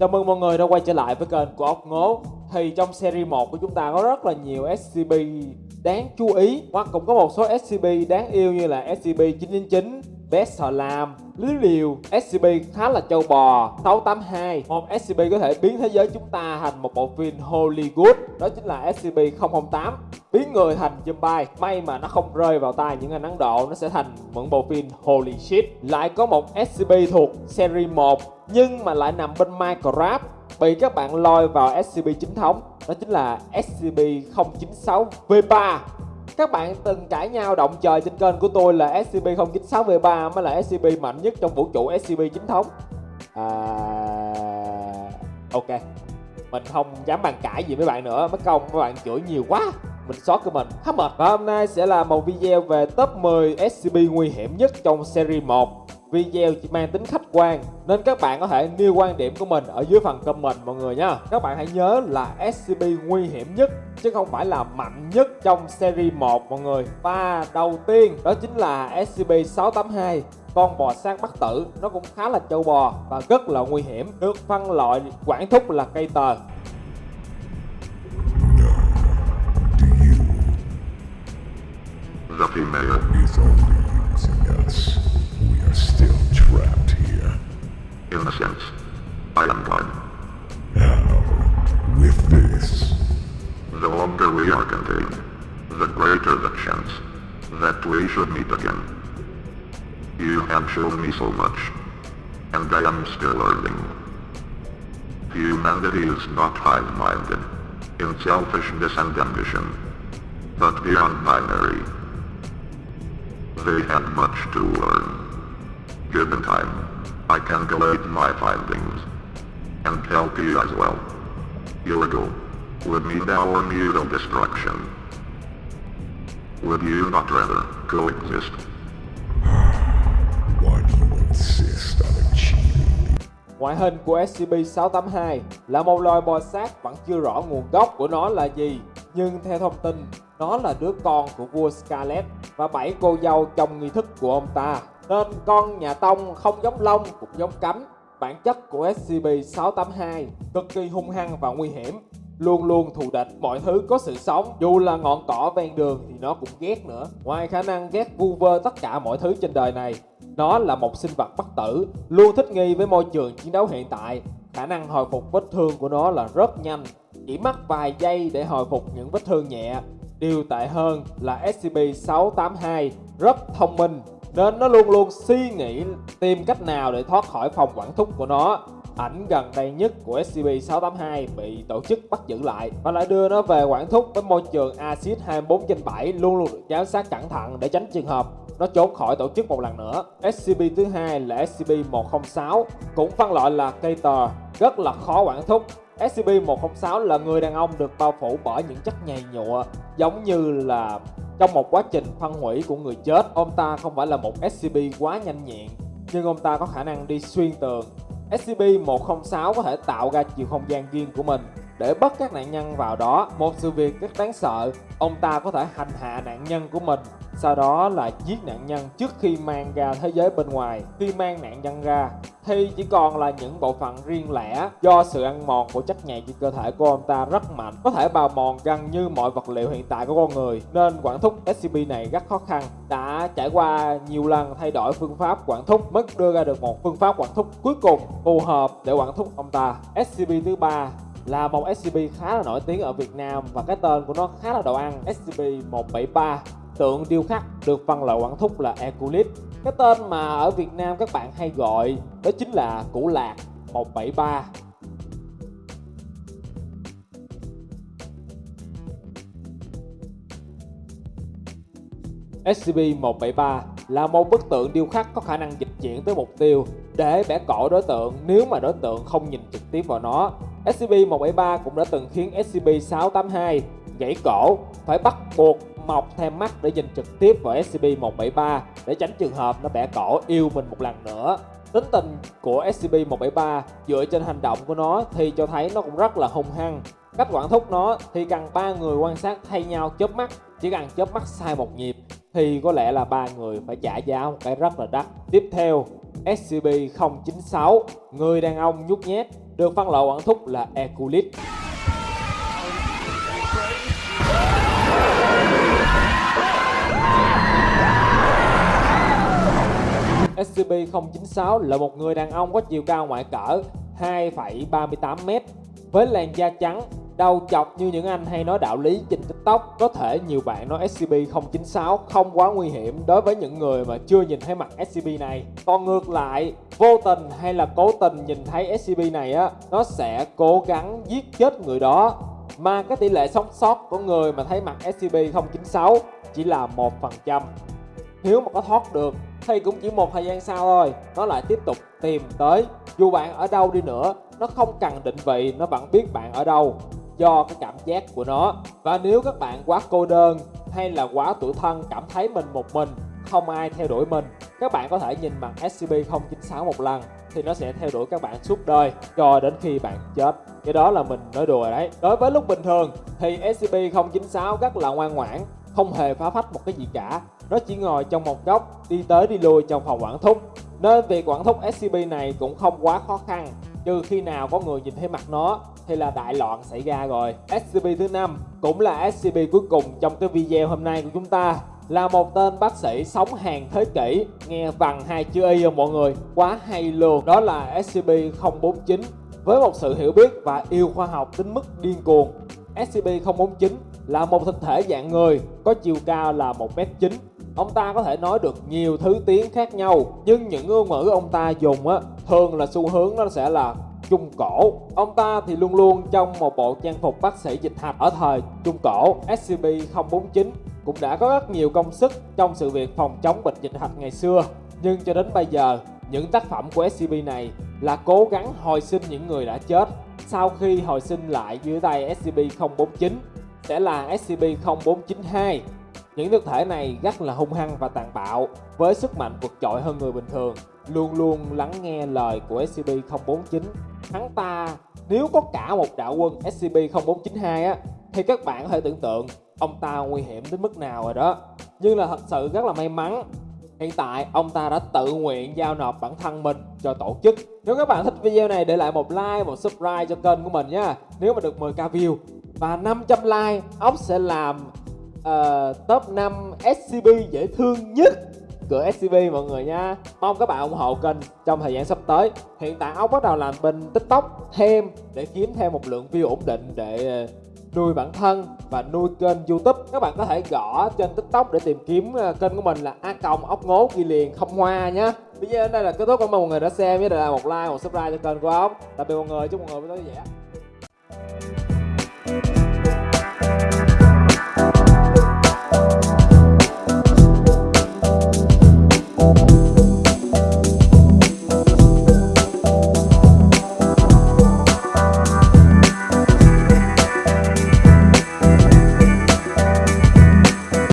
Chào mừng mọi người đã quay trở lại với kênh của ốc ngố. Thì trong series 1 của chúng ta có rất là nhiều SCP đáng chú ý Hoặc cũng có một số SCP đáng yêu như là SCP-999 Best Sò Lam, Lưới Liều, SCP khá là châu bò 682 Một SCP có thể biến thế giới chúng ta thành một bộ phim Hollywood Đó chính là SCP-008 Biến người thành zombie May mà nó không rơi vào tay những anh Ấn Độ Nó sẽ thành một bộ phim Holy Shit. Lại có một SCP thuộc series 1 nhưng mà lại nằm bên Minecraft, bị các bạn lôi vào SCP chính thống. Đó chính là SCP-096V3 các bạn từng cãi nhau động trời trên kênh của tôi là SCP-096V3 mới là SCP mạnh nhất trong vũ trụ SCP chính thống. À... ok. Mình không dám bàn cãi gì với bạn nữa. Mất công, các bạn chửi nhiều quá. Mình xót của mình hết mệt và hôm nay sẽ là một video về top 10 SCP nguy hiểm nhất trong series 1 video chỉ mang tính khách quan, nên các bạn có thể nêu quan điểm của mình ở dưới phần comment mọi người nha các bạn hãy nhớ là SCP nguy hiểm nhất, chứ không phải là mạnh nhất trong series 1 mọi người. Và đầu tiên, đó chính là SCP-682 con bò sát bắt tử, nó cũng khá là châu bò và rất là nguy hiểm, được phân loại, quản thúc là cây tờ. The female is only using us. In a sense. I am God. How? With this? The longer we are contained, the greater the chance that we should meet again. You have shown me so much, and I am still learning. Humanity is not high-minded in selfishness and ambition, but beyond binary. They have much to learn. Given time, I can collate my findings, and help you as well. Goal would meet our mutual destruction. Would you not rather coexist? Why do you insist on achieving Ngoại hình của SCP-682 là một loài bò sát vẫn chưa rõ nguồn gốc của nó là gì Nhưng theo thông tin, nó là đứa con của vua Scarlet và bảy cô dâu trong nghi thức của ông ta nên con nhà Tông không giống lông cũng giống cấm. Bản chất của SCP-682 cực kỳ hung hăng và nguy hiểm. Luôn luôn thù địch, mọi thứ có sự sống. Dù là ngọn cỏ ven đường thì nó cũng ghét nữa. Ngoài khả năng ghét vu vơ tất cả mọi thứ trên đời này Nó là một sinh vật bất tử Luôn thích nghi với môi trường chiến đấu hiện tại. Khả năng hồi phục vết thương của nó là rất nhanh Chỉ mất vài giây để hồi phục những vết thương nhẹ. Điều tệ hơn là SCP-682 rất thông minh nên nó luôn luôn suy nghĩ tìm cách nào để thoát khỏi phòng quản thúc của nó Ảnh gần đây nhất của SCP-682 bị tổ chức bắt giữ lại và lại đưa nó về quản thúc với môi trường axit 24 trên 7 luôn luôn được giám sát cẩn thận để tránh trường hợp nó trốn khỏi tổ chức một lần nữa. SCP thứ hai là SCP-106 cũng phân loại là Cater, rất là khó quản thúc. SCP-106 là người đàn ông được bao phủ bởi những chất nhầy nhụa giống như là trong một quá trình phân hủy của người chết. Ông ta không phải là một SCP quá nhanh nhẹn nhưng ông ta có khả năng đi xuyên tường SCP-106 có thể tạo ra chiều không gian riêng của mình để bắt các nạn nhân vào đó. Một sự việc rất đáng sợ, ông ta có thể hành hạ nạn nhân của mình, sau đó là giết nạn nhân trước khi mang ra thế giới bên ngoài. Khi mang nạn nhân ra, thì chỉ còn là những bộ phận riêng lẻ do sự ăn mòn của chất nhầy trên cơ thể của ông ta rất mạnh, có thể bào mòn gần như mọi vật liệu hiện tại của con người, nên quản thúc SCP này rất khó khăn. Đã trải qua nhiều lần thay đổi phương pháp quản thúc mới đưa ra được một phương pháp quản thúc cuối cùng phù hợp để quản thúc ông ta. SCP thứ ba là một SCP khá là nổi tiếng ở Việt Nam và cái tên của nó khá là đồ ăn SCP-173 tượng điêu khắc được phân loại quản thúc là Eculis cái tên mà ở Việt Nam các bạn hay gọi đó chính là củ lạc 173 SCP-173 là một bức tượng điêu khắc có khả năng dịch chuyển tới mục tiêu để bẻ cổ đối tượng nếu mà đối tượng không nhìn trực tiếp vào nó. SCP-173 cũng đã từng khiến SCP-682 gãy cổ, phải bắt buộc mọc thêm mắt để nhìn trực tiếp vào SCP-173 để tránh trường hợp nó bẻ cổ yêu mình một lần nữa. Tính tình của SCP-173 dựa trên hành động của nó thì cho thấy nó cũng rất là hung hăng. Cách quản thúc nó thì cần ba người quan sát thay nhau chớp mắt, chỉ cần chớp mắt sai một nhịp thì có lẽ là ba người phải trả giá một cái rất là đắt. Tiếp theo, SCP-096, người đàn ông nhút nhát được phân loại quản thúc là Eculit. 096 là một người đàn ông có chiều cao ngoại cỡ 2,38m với làn da trắng, đầu chọc như những anh hay nói đạo lý trên tiktok. Có thể nhiều bạn nói SCP-096 không quá nguy hiểm đối với những người mà chưa nhìn thấy mặt SCP này. Còn ngược lại, vô tình hay là cố tình nhìn thấy SCP này á Nó sẽ cố gắng giết chết người đó. Mà cái tỷ lệ sống sót của người mà thấy mặt SCP-096 chỉ là 1% nếu mà có thoát được, thì cũng chỉ một thời gian sau thôi. Nó lại tiếp tục tìm tới. Dù bạn ở đâu đi nữa, nó không cần định vị, nó vẫn biết bạn ở đâu, do cái cảm giác của nó. Và nếu các bạn quá cô đơn, hay là quá tuổi thân, cảm thấy mình một mình, không ai theo đuổi mình, các bạn có thể nhìn mặt SCP-096 một lần, thì nó sẽ theo đuổi các bạn suốt đời, cho đến khi bạn chết. Cái đó là mình nói đùa đấy. Đối với lúc bình thường, thì SCP-096 rất là ngoan ngoãn, không hề phá phách một cái gì cả nó chỉ ngồi trong một góc, đi tới đi lui trong phòng quản thúc. Nên việc quản thúc SCP này cũng không quá khó khăn. Trừ khi nào có người nhìn thấy mặt nó, thì là đại loạn xảy ra rồi. SCP thứ năm cũng là SCP cuối cùng trong cái video hôm nay của chúng ta. Là một tên bác sĩ sống hàng thế kỷ, nghe vằn hai chữ y không mọi người? Quá hay luôn. Đó là SCP-049 với một sự hiểu biết và yêu khoa học đến mức điên cuồng SCP-049 là một thực thể dạng người, có chiều cao là 1m9 Ông ta có thể nói được nhiều thứ tiếng khác nhau, Nhưng những ngôn ngữ ông ta dùng á, Thường là xu hướng nó sẽ là Trung Cổ. Ông ta thì luôn luôn trong một bộ trang phục bác sĩ dịch hạch ở thời Trung Cổ SCP-049 cũng đã có rất nhiều công sức trong sự việc phòng chống bệnh dịch hạch ngày xưa. Nhưng cho đến bây giờ, những tác phẩm của SCP này là cố gắng hồi sinh những người đã chết. Sau khi hồi sinh lại dưới tay SCP-049 sẽ là SCP-0492 những thực thể này rất là hung hăng và tàn bạo với sức mạnh vượt trội hơn người bình thường. Luôn luôn lắng nghe lời của SCP-049 hắn ta nếu có cả một đạo quân SCP-0492 á thì các bạn có thể tưởng tượng ông ta nguy hiểm đến mức nào rồi đó. Nhưng là thật sự rất là may mắn Hiện tại ông ta đã tự nguyện giao nộp bản thân mình cho tổ chức. Nếu các bạn thích video này để lại một like, một subscribe cho kênh của mình nha. Nếu mà được 10k view và 500 like Ốc sẽ làm uh, top 5 SCP dễ thương nhất của SCP mọi người nha. Mong các bạn ủng hộ kênh trong thời gian sắp tới. Hiện tại ông bắt đầu làm bên tiktok thêm để kiếm thêm một lượng view ổn định để ờ, nuôi bản thân và nuôi kênh youtube. Các bạn có thể gõ trên tiktok để tìm kiếm ờ, kênh của mình là a còng ốc ngố ghi liền không hoa nhé video đến đây là kết thúc cảm ơn mọi người đã xem nhớ để lại một like một subscribe cho kênh của ông tạm biệt mọi người chúc mọi người buổi tối vui vẻ.